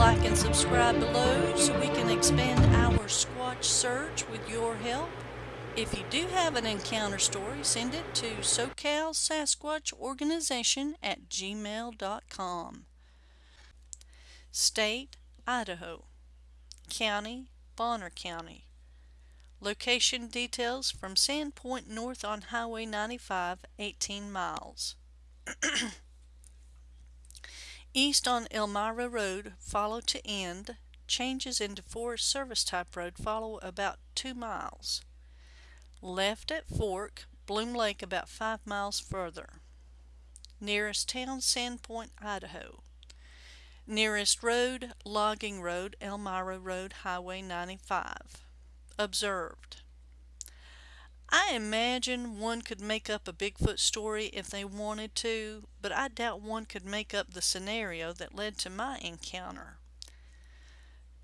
like and subscribe below so we can expand our Squatch search with your help. If you do have an encounter story, send it to SoCal Sasquatch Organization at gmail.com. State, Idaho. County, Bonner County. Location details from Sandpoint North on Highway 95, 18 miles. East on Elmira Road, follow to end. Changes into Forest Service type road follow about 2 miles. Left at Fork, Bloom Lake about 5 miles further. Nearest town, Sandpoint, Idaho. Nearest road, Logging Road, Elmira Road, Highway 95. Observed. I imagine one could make up a Bigfoot story if they wanted to, but I doubt one could make up the scenario that led to my encounter.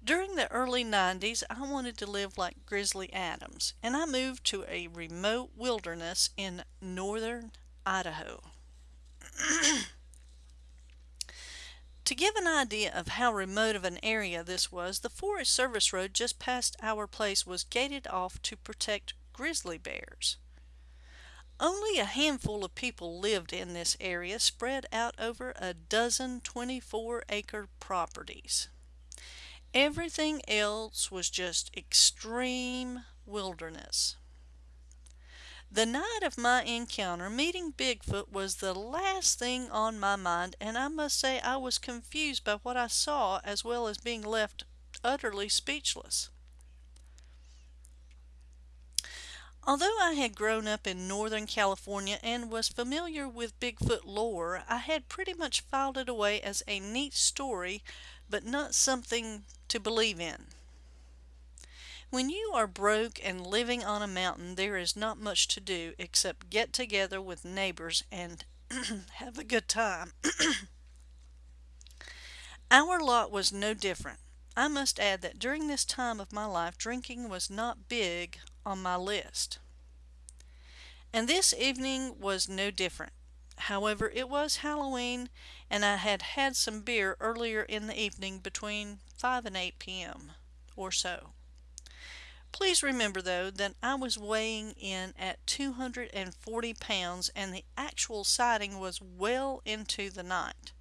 During the early 90s, I wanted to live like Grizzly Adams, and I moved to a remote wilderness in northern Idaho. to give an idea of how remote of an area this was, the Forest Service road just past our place was gated off to protect grizzly bears. Only a handful of people lived in this area spread out over a dozen 24 acre properties. Everything else was just extreme wilderness. The night of my encounter, meeting Bigfoot was the last thing on my mind, and I must say I was confused by what I saw as well as being left utterly speechless. Although I had grown up in Northern California and was familiar with Bigfoot lore, I had pretty much filed it away as a neat story, but not something to believe in. When you are broke and living on a mountain, there is not much to do except get together with neighbors and have a good time. Our lot was no different. I must add that during this time of my life, drinking was not big on my list. And this evening was no different. However, it was Halloween, and I had had some beer earlier in the evening between 5 and 8 p.m. or so. Please remember, though, that I was weighing in at 240 pounds and the actual sighting was well into the night.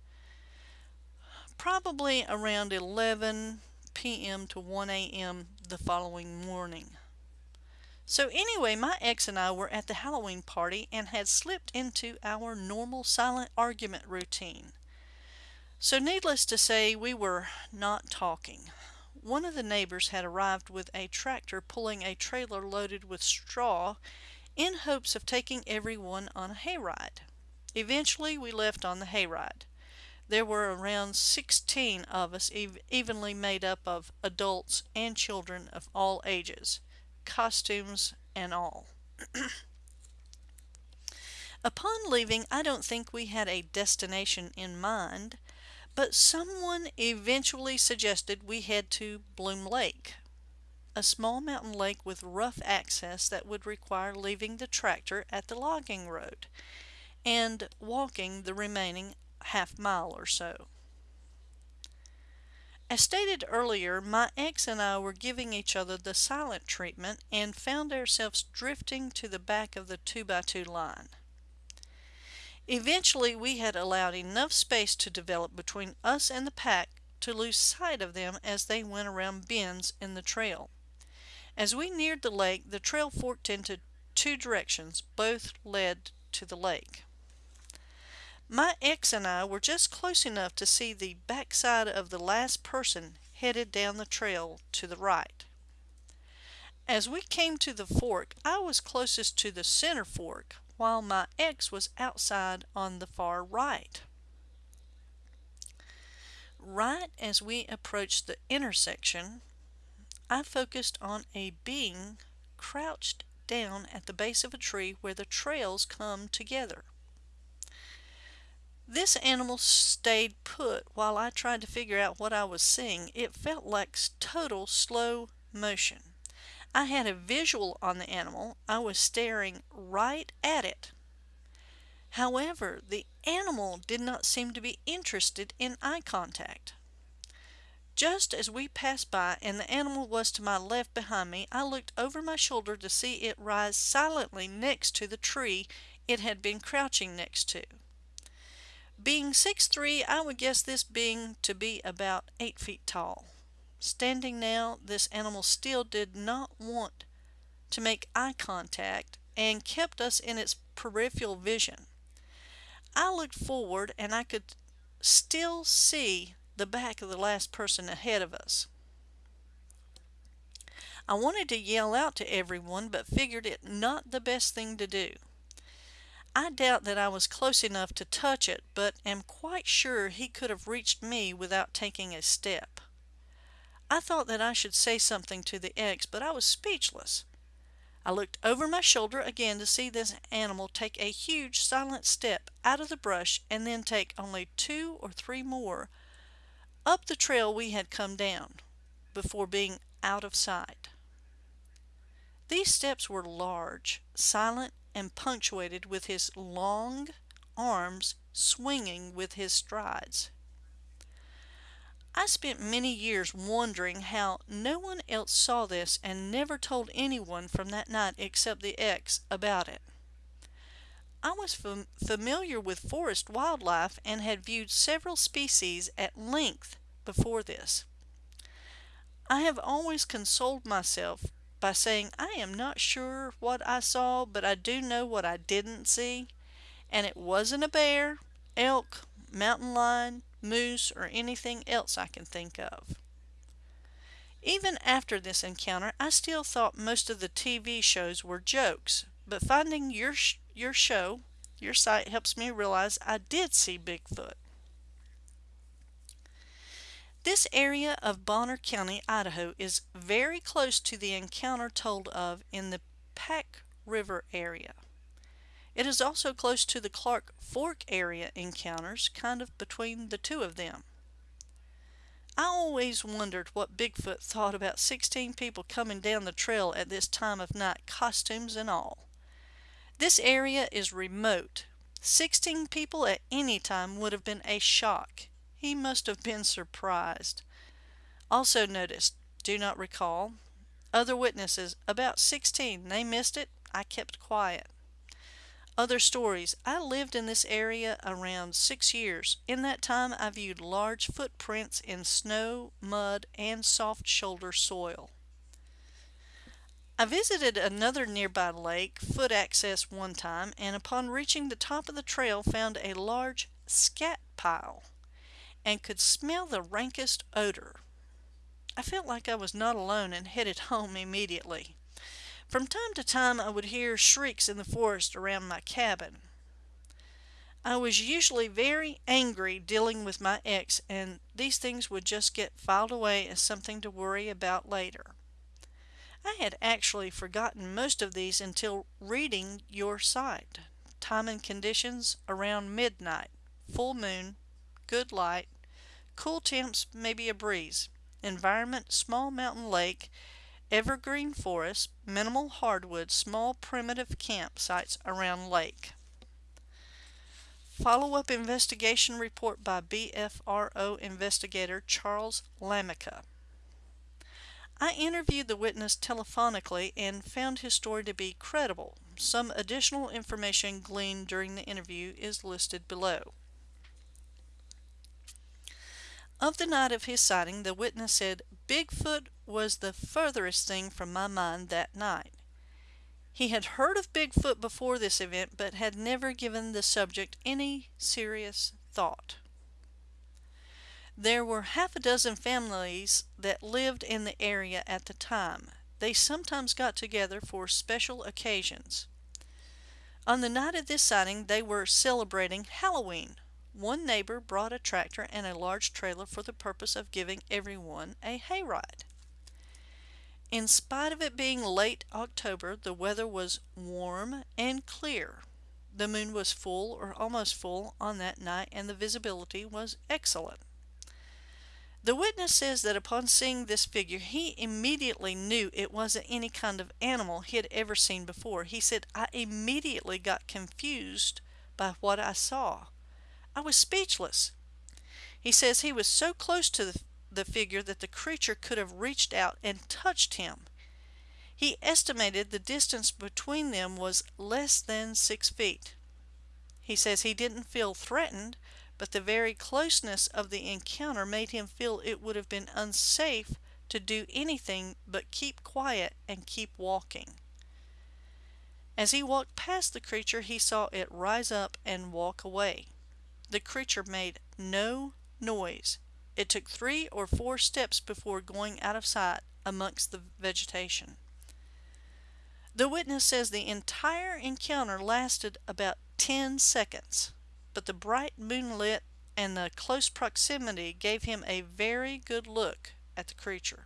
Probably around 11 p.m. to 1 a.m. the following morning. So anyway, my ex and I were at the Halloween party and had slipped into our normal silent argument routine. So needless to say, we were not talking. One of the neighbors had arrived with a tractor pulling a trailer loaded with straw in hopes of taking everyone on a hayride. Eventually, we left on the hayride. There were around 16 of us, ev evenly made up of adults and children of all ages costumes, and all. Upon leaving, I don't think we had a destination in mind, but someone eventually suggested we head to Bloom Lake, a small mountain lake with rough access that would require leaving the tractor at the logging road and walking the remaining half mile or so. As stated earlier, my ex and I were giving each other the silent treatment and found ourselves drifting to the back of the 2x2 line. Eventually, we had allowed enough space to develop between us and the pack to lose sight of them as they went around bends in the trail. As we neared the lake, the trail forked into two directions, both led to the lake. My ex and I were just close enough to see the backside of the last person headed down the trail to the right. As we came to the fork, I was closest to the center fork, while my ex was outside on the far right. Right as we approached the intersection, I focused on a being crouched down at the base of a tree where the trails come together. This animal stayed put while I tried to figure out what I was seeing. It felt like total slow motion. I had a visual on the animal. I was staring right at it. However, the animal did not seem to be interested in eye contact. Just as we passed by and the animal was to my left behind me, I looked over my shoulder to see it rise silently next to the tree it had been crouching next to. Being six three, I would guess this being to be about 8 feet tall. Standing now, this animal still did not want to make eye contact and kept us in its peripheral vision. I looked forward and I could still see the back of the last person ahead of us. I wanted to yell out to everyone but figured it not the best thing to do. I doubt that I was close enough to touch it, but am quite sure he could have reached me without taking a step. I thought that I should say something to the X, but I was speechless. I looked over my shoulder again to see this animal take a huge silent step out of the brush and then take only two or three more up the trail we had come down before being out of sight. These steps were large, silent, and punctuated with his long arms swinging with his strides. I spent many years wondering how no one else saw this and never told anyone from that night except the ex about it. I was fam familiar with forest wildlife and had viewed several species at length before this. I have always consoled myself by saying I am not sure what I saw, but I do know what I didn't see, and it wasn't a bear, elk, mountain lion, moose, or anything else I can think of. Even after this encounter, I still thought most of the TV shows were jokes, but finding your, sh your show, your site helps me realize I did see Bigfoot. This area of Bonner County, Idaho is very close to the encounter told of in the Pack River area. It is also close to the Clark Fork area encounters, kind of between the two of them. I always wondered what Bigfoot thought about 16 people coming down the trail at this time of night, costumes and all. This area is remote. 16 people at any time would have been a shock. He must have been surprised. Also noticed, do not recall, other witnesses, about 16. They missed it. I kept quiet. Other stories. I lived in this area around six years. In that time, I viewed large footprints in snow, mud, and soft shoulder soil. I visited another nearby lake, foot access one time, and upon reaching the top of the trail found a large scat pile and could smell the rankest odor. I felt like I was not alone and headed home immediately. From time to time I would hear shrieks in the forest around my cabin. I was usually very angry dealing with my ex and these things would just get filed away as something to worry about later. I had actually forgotten most of these until reading your site. Time and conditions around midnight, full moon, good light, cool temps, maybe a breeze. Environment, small mountain lake, evergreen forest, minimal hardwood, small primitive campsites around lake. Follow-up investigation report by BFRO investigator Charles Lamica. I interviewed the witness telephonically and found his story to be credible. Some additional information gleaned during the interview is listed below. Of the night of his sighting, the witness said, Bigfoot was the furthest thing from my mind that night. He had heard of Bigfoot before this event, but had never given the subject any serious thought. There were half a dozen families that lived in the area at the time. They sometimes got together for special occasions. On the night of this sighting, they were celebrating Halloween. One neighbor brought a tractor and a large trailer for the purpose of giving everyone a hayride. In spite of it being late October, the weather was warm and clear. The moon was full or almost full on that night and the visibility was excellent. The witness says that upon seeing this figure, he immediately knew it wasn't any kind of animal he had ever seen before. He said, I immediately got confused by what I saw. I was speechless. He says he was so close to the, figure that the creature could have reached out and touched him. He estimated the distance between them was less than six feet. He says he didn't feel threatened, but the very closeness of the encounter made him feel it would have been unsafe to do anything but keep quiet and keep walking. As he walked past the creature, he saw it rise up and walk away. The creature made no noise. It took three or four steps before going out of sight amongst the vegetation. The witness says the entire encounter lasted about 10 seconds, but the bright moonlit and the close proximity gave him a very good look at the creature.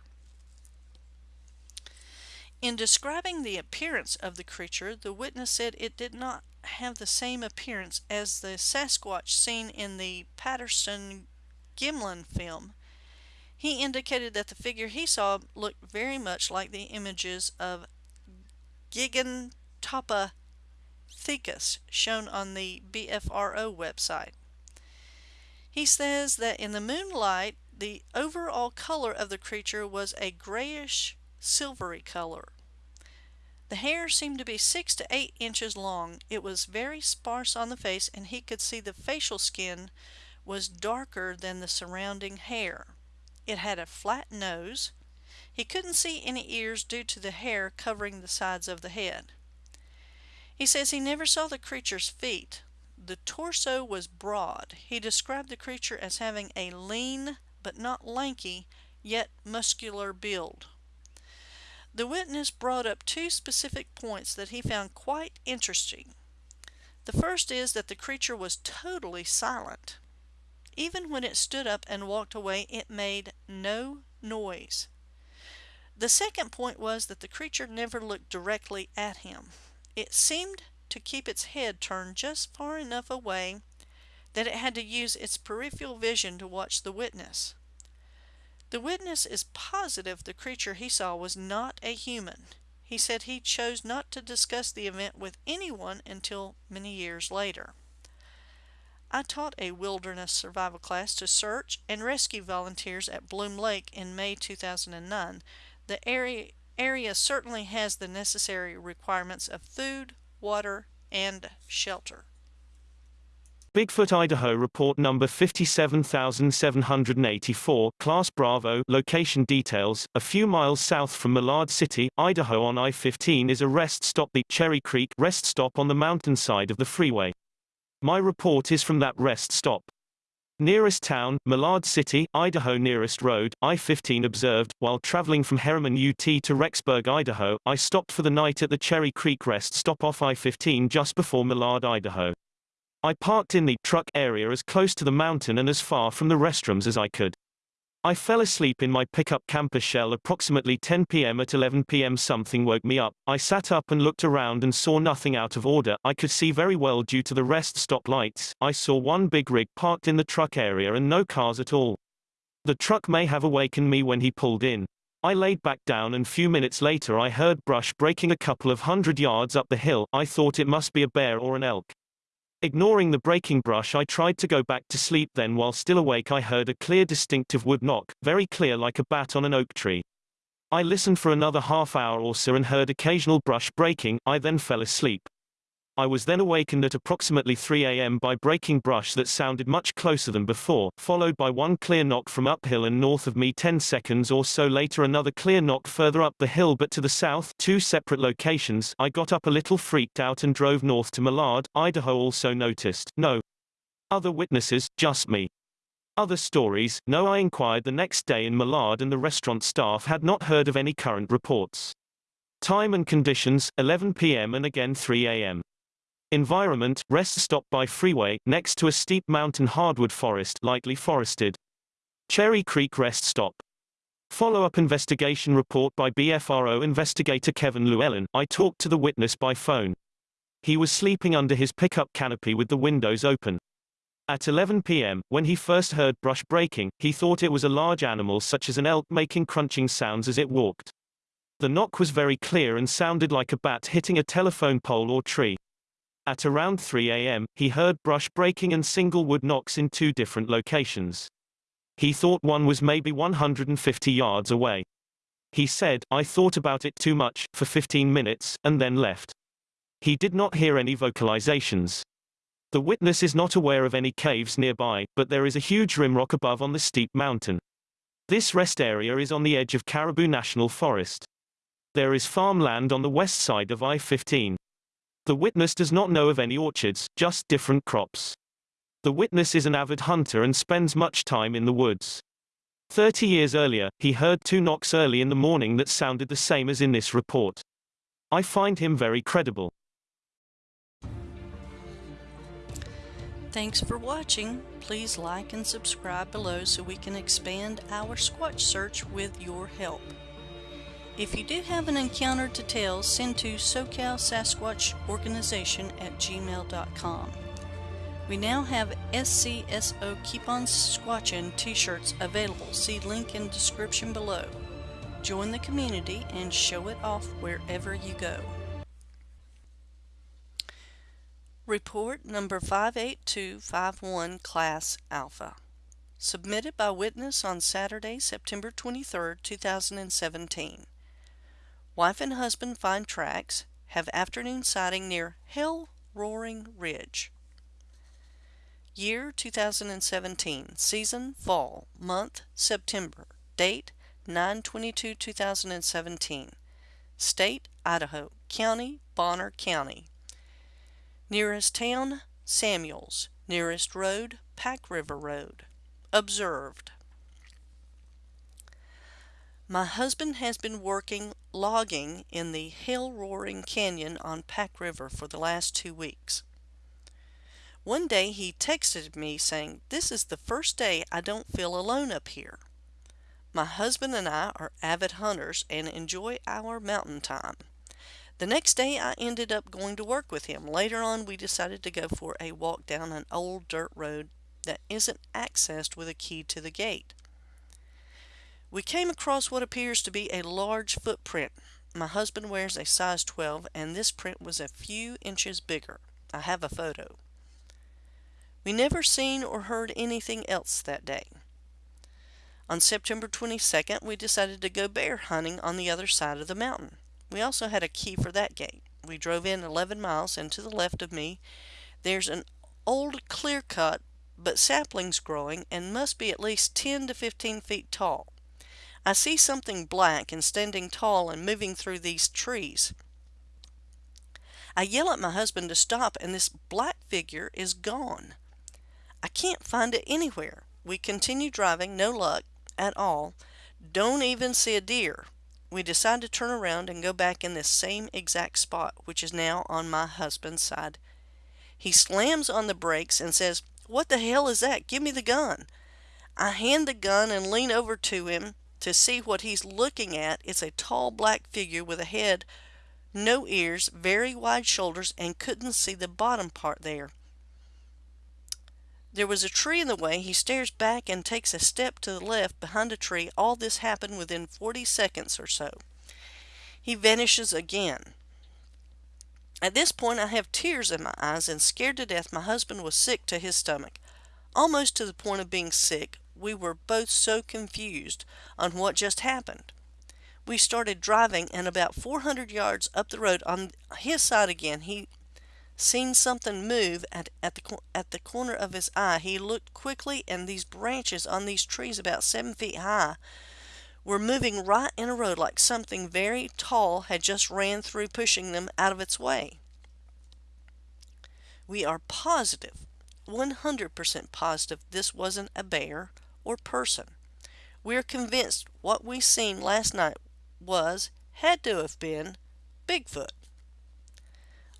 In describing the appearance of the creature, the witness said it did not have the same appearance as the Sasquatch seen in the Patterson Gimlin film. He indicated that the figure he saw looked very much like the images of Gigantopithecus shown on the BFRO website. He says that in the moonlight, the overall color of the creature was a grayish silvery color. The hair seemed to be six to eight inches long. It was very sparse on the face and he could see the facial skin was darker than the surrounding hair. It had a flat nose, he couldn't see any ears due to the hair covering the sides of the head. He says he never saw the creature's feet. The torso was broad. He described the creature as having a lean but not lanky, yet muscular build. The witness brought up two specific points that he found quite interesting. The first is that the creature was totally silent. Even when it stood up and walked away, it made no noise. The second point was that the creature never looked directly at him. It seemed to keep its head turned just far enough away that it had to use its peripheral vision to watch the witness. The witness is positive the creature he saw was not a human. He said he chose not to discuss the event with anyone until many years later. I taught a wilderness survival class to search and rescue volunteers at Bloom Lake in May 2009 the area, area certainly has the necessary requirements of food, water, and shelter. Bigfoot Idaho report number 57784, class Bravo, location details, a few miles south from Malad City, Idaho on I-15 is a rest stop the Cherry Creek rest stop on the mountainside of the freeway. My report is from that rest stop. Nearest town, Malad City, Idaho Nearest road, I-15 observed, while traveling from Herriman UT to Rexburg, Idaho, I stopped for the night at the Cherry Creek rest stop off I-15 just before Malad, Idaho. I parked in the truck area as close to the mountain and as far from the restrooms as I could. I fell asleep in my pickup camper shell approximately 10 p.m. At 11 p.m. something woke me up. I sat up and looked around and saw nothing out of order. I could see very well due to the rest stop lights. I saw one big rig parked in the truck area and no cars at all. The truck may have awakened me when he pulled in. I laid back down and few minutes later I heard brush breaking a couple of hundred yards up the hill. I thought it must be a bear or an elk. Ignoring the breaking brush I tried to go back to sleep then while still awake I heard a clear distinctive wood knock, very clear like a bat on an oak tree. I listened for another half hour or so and heard occasional brush breaking, I then fell asleep. I was then awakened at approximately 3 a.m. by breaking brush that sounded much closer than before, followed by one clear knock from uphill and north of me 10 seconds or so later another clear knock further up the hill but to the south, two separate locations. I got up a little freaked out and drove north to Malad, Idaho also noticed, no. Other witnesses, just me. Other stories, no I inquired the next day in Malad and the restaurant staff had not heard of any current reports. Time and conditions, 11 p.m. and again 3 a.m. Environment, rest stop by freeway, next to a steep mountain hardwood forest, lightly forested. Cherry Creek rest stop. Follow-up investigation report by BFRO investigator Kevin Llewellyn. I talked to the witness by phone. He was sleeping under his pickup canopy with the windows open. At 11 p.m., when he first heard brush breaking, he thought it was a large animal such as an elk making crunching sounds as it walked. The knock was very clear and sounded like a bat hitting a telephone pole or tree. At around 3 a.m., he heard brush breaking and single wood knocks in two different locations. He thought one was maybe 150 yards away. He said, I thought about it too much, for 15 minutes, and then left. He did not hear any vocalizations. The witness is not aware of any caves nearby, but there is a huge rimrock above on the steep mountain. This rest area is on the edge of Caribou National Forest. There is farmland on the west side of I-15. The witness does not know of any orchards, just different crops. The witness is an avid hunter and spends much time in the woods. Thirty years earlier, he heard two knocks early in the morning that sounded the same as in this report. I find him very credible. Thanks for watching. Please like and subscribe below so we can expand our Squatch search with your help. If you do have an encounter to tell, send to SoCal Sasquatch Organization at gmail.com. We now have SCSO Keep On Squatchin t-shirts available. See link in description below. Join the community and show it off wherever you go. Report number 58251 Class Alpha. Submitted by witness on Saturday, September 23, 2017. Wife and husband find tracks, have afternoon sighting near Hell Roaring Ridge. Year 2017. Season Fall. Month September. Date 9-22-2017. State Idaho. County Bonner County. Nearest town, Samuels. Nearest road, Pack River Road. Observed. My husband has been working logging in the Hell Roaring Canyon on Pack River for the last two weeks. One day he texted me saying, This is the first day I don't feel alone up here. My husband and I are avid hunters and enjoy our mountain time. The next day I ended up going to work with him. Later on we decided to go for a walk down an old dirt road that isn't accessed with a key to the gate. We came across what appears to be a large footprint. My husband wears a size 12 and this print was a few inches bigger. I have a photo. We never seen or heard anything else that day. On September 22nd, we decided to go bear hunting on the other side of the mountain. We also had a key for that gate. We drove in 11 miles and to the left of me there's an old clear cut but saplings growing and must be at least 10 to 15 feet tall. I see something black and standing tall and moving through these trees. I yell at my husband to stop and this black figure is gone. I can't find it anywhere. We continue driving, no luck at all. Don't even see a deer we decide to turn around and go back in this same exact spot, which is now on my husband's side. He slams on the brakes and says, What the hell is that? Give me the gun. I hand the gun and lean over to him to see what he's looking at. It's a tall black figure with a head, no ears, very wide shoulders, and couldn't see the bottom part there. There was a tree in the way. He stares back and takes a step to the left behind a tree. All this happened within 40 seconds or so. He vanishes again. At this point, I have tears in my eyes and scared to death. My husband was sick to his stomach, almost to the point of being sick. We were both so confused on what just happened. We started driving, and about 400 yards up the road on his side again, he seen something move at, at, the, at the corner of his eye. He looked quickly, and these branches on these trees about seven feet high were moving right in a row like something very tall had just ran through pushing them out of its way. We are positive, 100% positive this wasn't a bear or person. We are convinced what we seen last night was, had to have been, Bigfoot.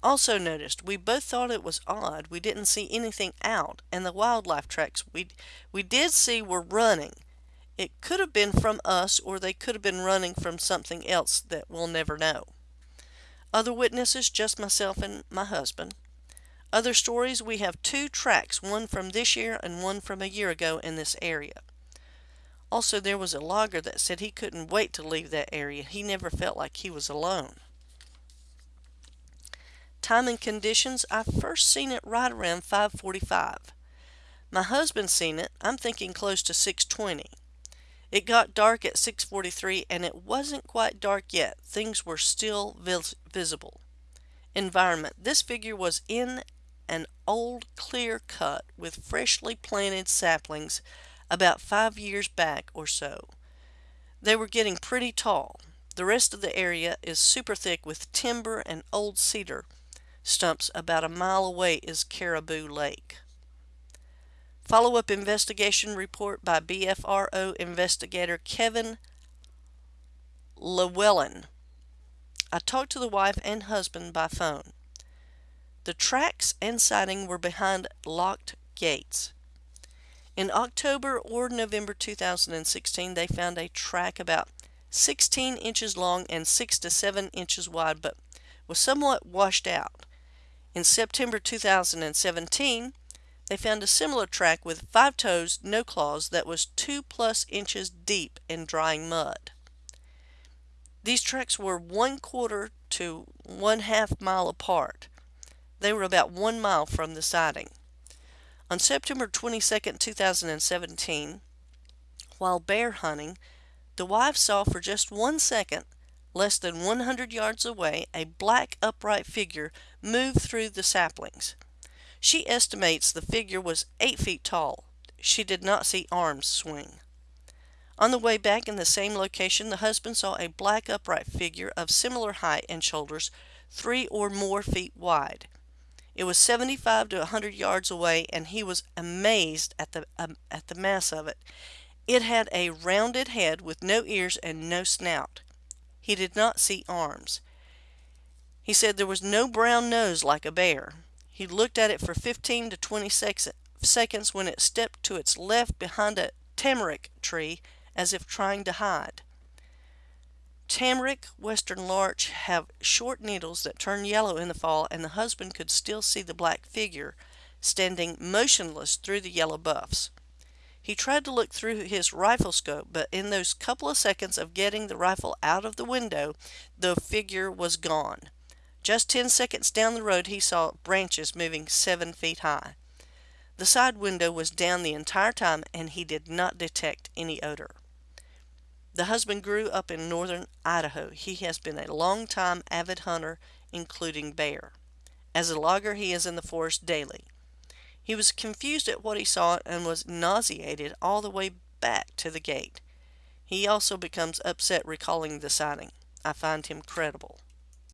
Also noticed, we both thought it was odd we didn't see anything out, and the wildlife tracks we, we did see were running. It could have been from us, or they could have been running from something else that we'll never know. Other witnesses, just myself and my husband. Other stories, we have two tracks, one from this year and one from a year ago in this area. Also, there was a logger that said he couldn't wait to leave that area. He never felt like he was alone. Time and conditions, I first seen it right around 545. My husband seen it. I'm thinking close to 620. It got dark at 6:43 and it wasn't quite dark yet. Things were still vis visible. Environment. This figure was in an old clear cut with freshly planted saplings about 5 years back or so. They were getting pretty tall. The rest of the area is super thick with timber and old cedar stumps. About a mile away is Caribou Lake. Follow-up investigation report by BFRO investigator Kevin Llewellyn. I talked to the wife and husband by phone. The tracks and siding were behind locked gates. In October or November 2016, they found a track about 16 inches long and 6 to 7 inches wide, but was somewhat washed out. In September 2017, they found a similar track with five toes, no claws, that was 2 plus inches deep in drying mud. These tracks were one quarter to one half mile apart. They were about one mile from the sighting. On September 22, 2017, while bear hunting, the wife saw for just one second, less than 100 yards away, a black upright figure move through the saplings. She estimates the figure was 8 feet tall. She did not see arms swing. On the way back in the same location, the husband saw a black upright figure of similar height and shoulders, three or more feet wide. It was 75 to 100 yards away, and he was amazed at the, um, at the mass of it. It had a rounded head with no ears and no snout. He did not see arms. He said there was no brown nose like a bear. He looked at it for 15 to 20 seconds when it stepped to its left behind a tamarack tree as if trying to hide. Tamarack, western larch have short needles that turn yellow in the fall, and the husband could still see the black figure standing motionless through the yellow buffs. He tried to look through his rifle scope, but in those couple of seconds of getting the rifle out of the window, the figure was gone. Just ten seconds down the road, he saw branches moving seven feet high. The side window was down the entire time, and he did not detect any odor. The husband grew up in northern Idaho. He has been a long time avid hunter, including bear. As a logger, he is in the forest daily. He was confused at what he saw and was nauseated all the way back to the gate. He also becomes upset recalling the sighting. I find him credible.